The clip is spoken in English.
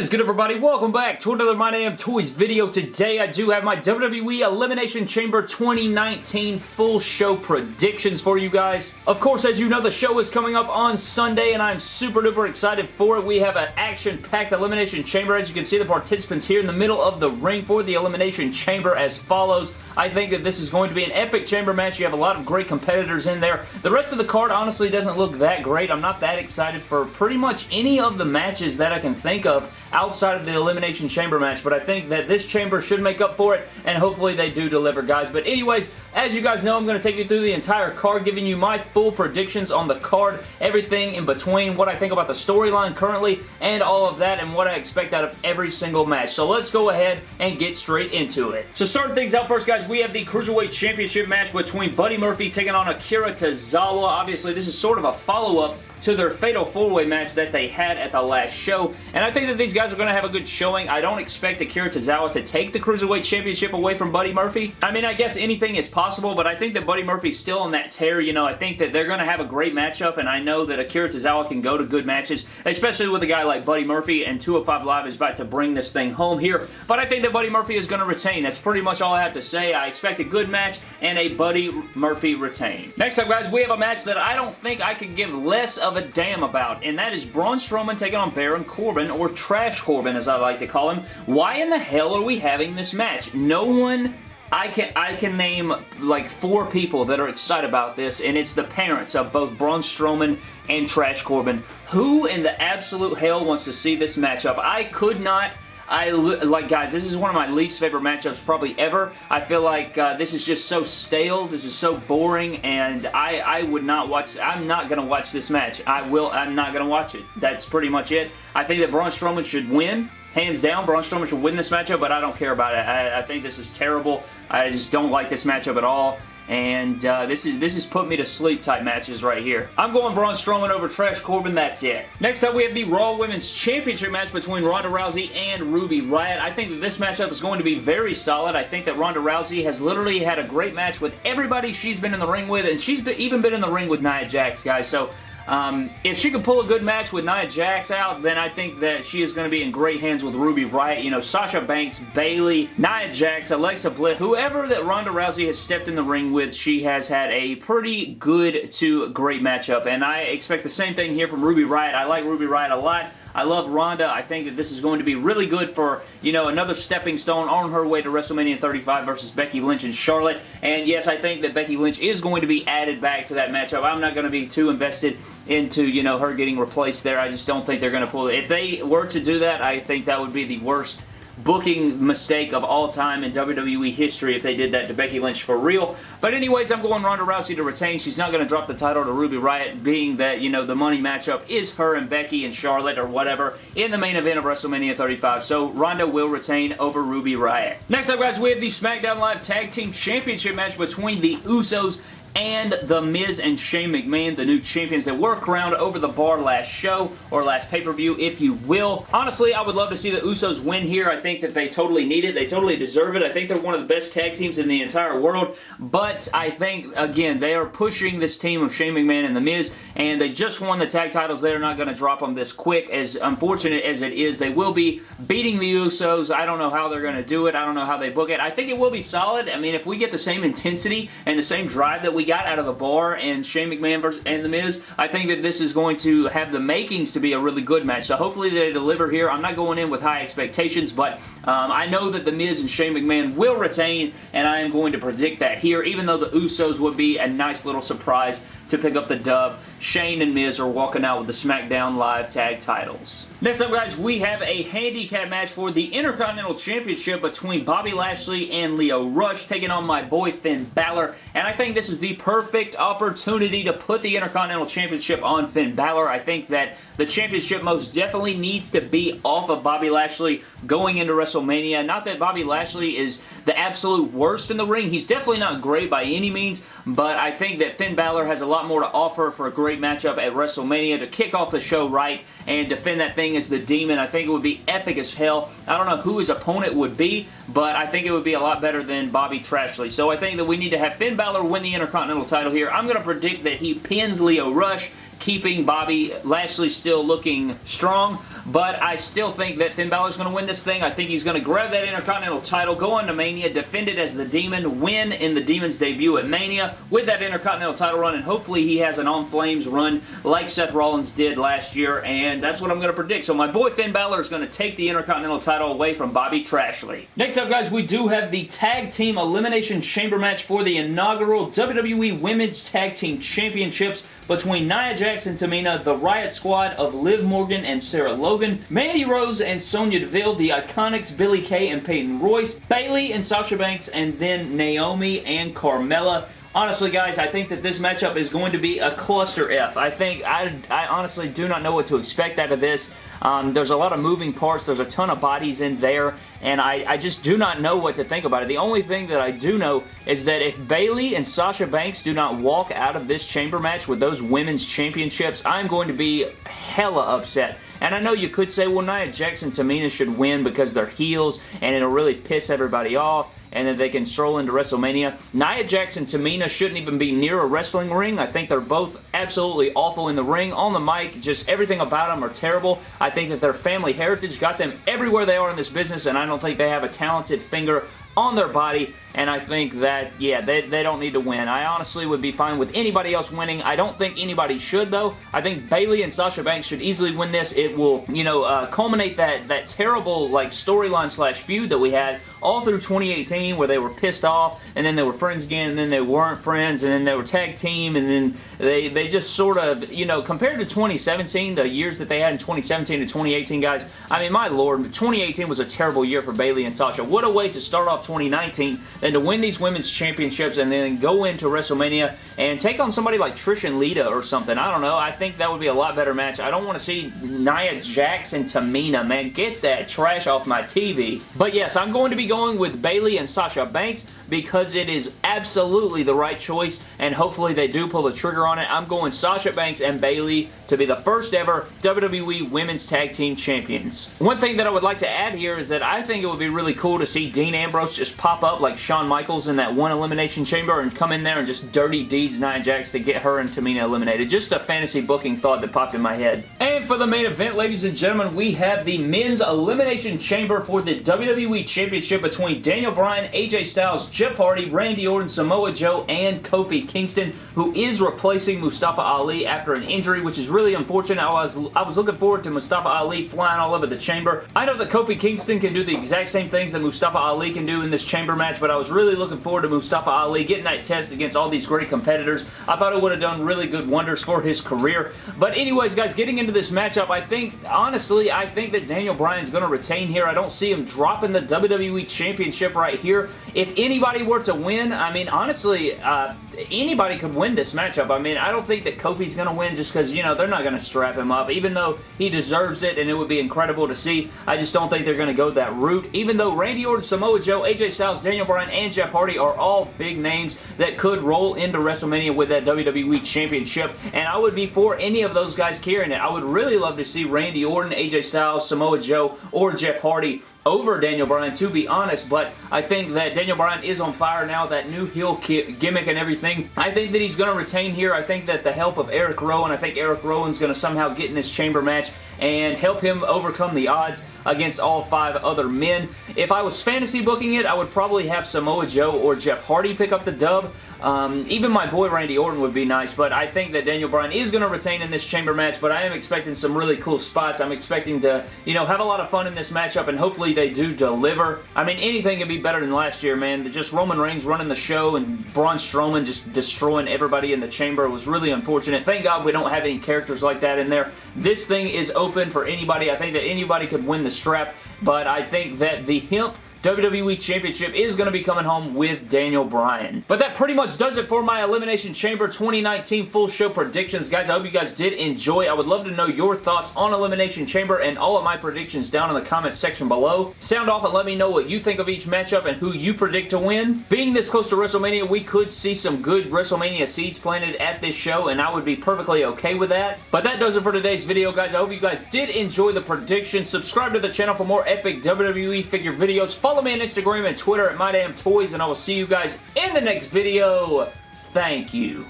is good everybody? Welcome back to another My Damn Toys video. Today I do have my WWE Elimination Chamber 2019 full show predictions for you guys. Of course, as you know, the show is coming up on Sunday and I'm super duper excited for it. We have an action-packed Elimination Chamber. As you can see, the participants here in the middle of the ring for the Elimination Chamber as follows. I think that this is going to be an epic chamber match. You have a lot of great competitors in there. The rest of the card honestly doesn't look that great. I'm not that excited for pretty much any of the matches that I can think of outside of the Elimination Chamber match, but I think that this chamber should make up for it, and hopefully they do deliver, guys. But anyways, as you guys know, I'm going to take you through the entire card, giving you my full predictions on the card, everything in between, what I think about the storyline currently, and all of that, and what I expect out of every single match. So let's go ahead and get straight into it. So starting things out first, guys, we have the Cruiserweight Championship match between Buddy Murphy taking on Akira Tozawa. Obviously, this is sort of a follow-up to their Fatal 4-Way match that they had at the last show. And I think that these guys are going to have a good showing. I don't expect Akira Tozawa to take the Cruiserweight Championship away from Buddy Murphy. I mean, I guess anything is possible, but I think that Buddy Murphy's still on that tear. You know, I think that they're going to have a great matchup, and I know that Akira Tozawa can go to good matches, especially with a guy like Buddy Murphy, and 205 Live is about to bring this thing home here. But I think that Buddy Murphy is going to retain. That's pretty much all I have to say. I expect a good match and a Buddy Murphy retain. Next up, guys, we have a match that I don't think I could give less of a damn about about, and that is Braun Strowman taking on Baron Corbin, or Trash Corbin as I like to call him. Why in the hell are we having this match? No one I can I can name like four people that are excited about this, and it's the parents of both Braun Strowman and Trash Corbin. Who in the absolute hell wants to see this matchup? I could not I like guys this is one of my least favorite matchups probably ever. I feel like uh, this is just so stale this is so boring and I I would not watch I'm not gonna watch this match. I will I'm not gonna watch it. That's pretty much it. I think that Braun Strowman should win hands down Braun Strowman should win this matchup but I don't care about it. I, I think this is terrible. I just don't like this matchup at all and uh, this is this is put me to sleep type matches right here. I'm going Braun Strowman over Trash Corbin, that's it. Next up, we have the Raw Women's Championship match between Ronda Rousey and Ruby Riott. I think that this matchup is going to be very solid. I think that Ronda Rousey has literally had a great match with everybody she's been in the ring with, and she's been, even been in the ring with Nia Jax, guys, so um, if she can pull a good match with Nia Jax out, then I think that she is going to be in great hands with Ruby Riott. You know, Sasha Banks, Bayley, Nia Jax, Alexa Bliss, whoever that Ronda Rousey has stepped in the ring with, she has had a pretty good to great matchup. And I expect the same thing here from Ruby Riott. I like Ruby Riott a lot. I love Ronda. I think that this is going to be really good for, you know, another stepping stone on her way to WrestleMania 35 versus Becky Lynch and Charlotte. And yes, I think that Becky Lynch is going to be added back to that matchup. I'm not going to be too invested into, you know, her getting replaced there. I just don't think they're going to pull it. If they were to do that, I think that would be the worst booking mistake of all time in WWE history if they did that to Becky Lynch for real. But anyways, I'm going Ronda Rousey to retain. She's not going to drop the title to Ruby Riott, being that, you know, the money matchup is her and Becky and Charlotte or whatever in the main event of WrestleMania 35. So Ronda will retain over Ruby Riott. Next up, guys, we have the SmackDown Live Tag Team Championship match between the Usos and The Miz and Shane McMahon, the new champions that were crowned over the bar last show, or last pay-per-view, if you will. Honestly, I would love to see the Usos win here. I think that they totally need it. They totally deserve it. I think they're one of the best tag teams in the entire world, but I think, again, they are pushing this team of Shane McMahon and The Miz, and they just won the tag titles. They're not going to drop them this quick, as unfortunate as it is. They will be beating the Usos. I don't know how they're going to do it. I don't know how they book it. I think it will be solid. I mean, if we get the same intensity and the same drive that we we got out of the bar and Shane McMahon versus, and The Miz, I think that this is going to have the makings to be a really good match. So hopefully they deliver here. I'm not going in with high expectations, but um, I know that The Miz and Shane McMahon will retain, and I am going to predict that here, even though the Usos would be a nice little surprise to pick up the dub. Shane and Miz are walking out with the SmackDown Live tag titles. Next up, guys, we have a handicap match for the Intercontinental Championship between Bobby Lashley and Lio Rush, taking on my boy Finn Balor, and I think this is the perfect opportunity to put the Intercontinental Championship on Finn Balor. I think that the championship most definitely needs to be off of Bobby Lashley going into WrestleMania. Not that Bobby Lashley is the absolute worst in the ring. He's definitely not great by any means, but I think that Finn Balor has a lot more to offer for a great matchup at WrestleMania to kick off the show right and defend that thing as the Demon. I think it would be epic as hell. I don't know who his opponent would be, but I think it would be a lot better than Bobby Trashley. So I think that we need to have Finn Balor win the Intercontinental title here. I'm going to predict that he pins Lio Rush keeping Bobby Lashley still looking strong, but I still think that Finn Balor's going to win this thing. I think he's going to grab that Intercontinental title, go on to Mania, defend it as the Demon, win in the Demon's debut at Mania with that Intercontinental title run, and hopefully he has an On Flames run like Seth Rollins did last year, and that's what I'm going to predict. So my boy Finn Balor is going to take the Intercontinental title away from Bobby Trashley. Next up, guys, we do have the Tag Team Elimination Chamber match for the inaugural WWE Women's Tag Team Championships between Nia Jax and Tamina, the Riot Squad of Liv Morgan and Sarah Logan, Mandy Rose and Sonya Deville, the Iconics Billie Kay and Peyton Royce, Bayley and Sasha Banks, and then Naomi and Carmella. Honestly, guys, I think that this matchup is going to be a cluster F. I think, I, I honestly do not know what to expect out of this. Um, there's a lot of moving parts. There's a ton of bodies in there, and I, I just do not know what to think about it. The only thing that I do know is that if Bayley and Sasha Banks do not walk out of this chamber match with those women's championships, I'm going to be hella upset. And I know you could say, well, Nia and Tamina should win because they're heels and it'll really piss everybody off and that they can stroll into WrestleMania. Nia and Tamina shouldn't even be near a wrestling ring. I think they're both absolutely awful in the ring. On the mic, just everything about them are terrible. I think that their family heritage got them everywhere they are in this business, and I don't think they have a talented finger on their body and I think that, yeah, they, they don't need to win. I honestly would be fine with anybody else winning. I don't think anybody should, though. I think Bayley and Sasha Banks should easily win this. It will, you know, uh, culminate that, that terrible, like, storyline slash feud that we had all through 2018 where they were pissed off, and then they were friends again, and then they weren't friends, and then they were tag team, and then they, they just sort of, you know, compared to 2017, the years that they had in 2017 to 2018, guys, I mean, my lord, 2018 was a terrible year for Bayley and Sasha. What a way to start off 2019 than to win these women's championships and then go into WrestleMania and take on somebody like Trish and Lita or something. I don't know. I think that would be a lot better match. I don't want to see Nia and Tamina. Man, get that trash off my TV. But yes, I'm going to be going with Bayley and Sasha Banks because it is absolutely the right choice and hopefully they do pull the trigger on it. I'm going Sasha Banks and Bayley to be the first ever WWE Women's Tag Team Champions. One thing that I would like to add here is that I think it would be really cool to see Dean Ambrose just pop up like Shawn Michaels in that one Elimination Chamber and come in there and just dirty deeds Nia Jax to get her and Tamina eliminated. Just a fantasy booking thought that popped in my head. And for the main event, ladies and gentlemen, we have the Men's Elimination Chamber for the WWE Championship between Daniel Bryan, AJ Styles, Jeff Hardy, Randy Orton, Samoa Joe, and Kofi Kingston, who is replacing Mustafa Ali after an injury, which is really unfortunate. I was, I was looking forward to Mustafa Ali flying all over the chamber. I know that Kofi Kingston can do the exact same things that Mustafa Ali can do in this chamber match, but I was really looking forward to Mustafa Ali getting that test against all these great competitors. I thought it would have done really good wonders for his career. But anyways, guys, getting into this matchup, I think, honestly, I think that Daniel Bryan's going to retain here. I don't see him dropping the WWE Championship right here. If anybody were to win, I mean, honestly, uh, anybody could win this matchup. I mean, I don't think that Kofi's going to win just because, you know, they're not going to strap him up. Even though he deserves it and it would be incredible to see, I just don't think they're going to go that route. Even though Randy Orton, Samoa Joe, AJ Styles, Daniel Bryan, and Jeff Hardy are all big names that could roll into WrestleMania with that WWE Championship, and I would be for any of those guys carrying it. I would really love to see Randy Orton, AJ Styles, Samoa Joe, or Jeff Hardy over Daniel Bryan, to be honest, but I think that Daniel Bryan is on fire now, that new heel gimmick and everything. I think that he's going to retain here. I think that the help of Eric Rowan, I think Eric Rowan's going to somehow get in this chamber match and help him overcome the odds against all five other men. If I was fantasy booking it, I would probably have Samoa Joe or Jeff Hardy pick up the dub. Um, even my boy Randy Orton would be nice, but I think that Daniel Bryan is going to retain in this chamber match, but I am expecting some really cool spots. I'm expecting to, you know, have a lot of fun in this matchup, and hopefully they do deliver. I mean, anything could be better than last year, man. Just Roman Reigns running the show and Braun Strowman just destroying everybody in the chamber was really unfortunate. Thank God we don't have any characters like that in there. This thing is open for anybody. I think that anybody could win the strap, but I think that the Hemp WWE Championship is going to be coming home with Daniel Bryan. But that pretty much does it for my Elimination Chamber 2019 full show predictions. Guys, I hope you guys did enjoy. I would love to know your thoughts on Elimination Chamber and all of my predictions down in the comments section below. Sound off and let me know what you think of each matchup and who you predict to win. Being this close to WrestleMania, we could see some good WrestleMania seeds planted at this show, and I would be perfectly okay with that. But that does it for today's video, guys. I hope you guys did enjoy the predictions. Subscribe to the channel for more epic WWE figure videos. Follow me on Instagram and Twitter at MyDamnToys, and I will see you guys in the next video. Thank you.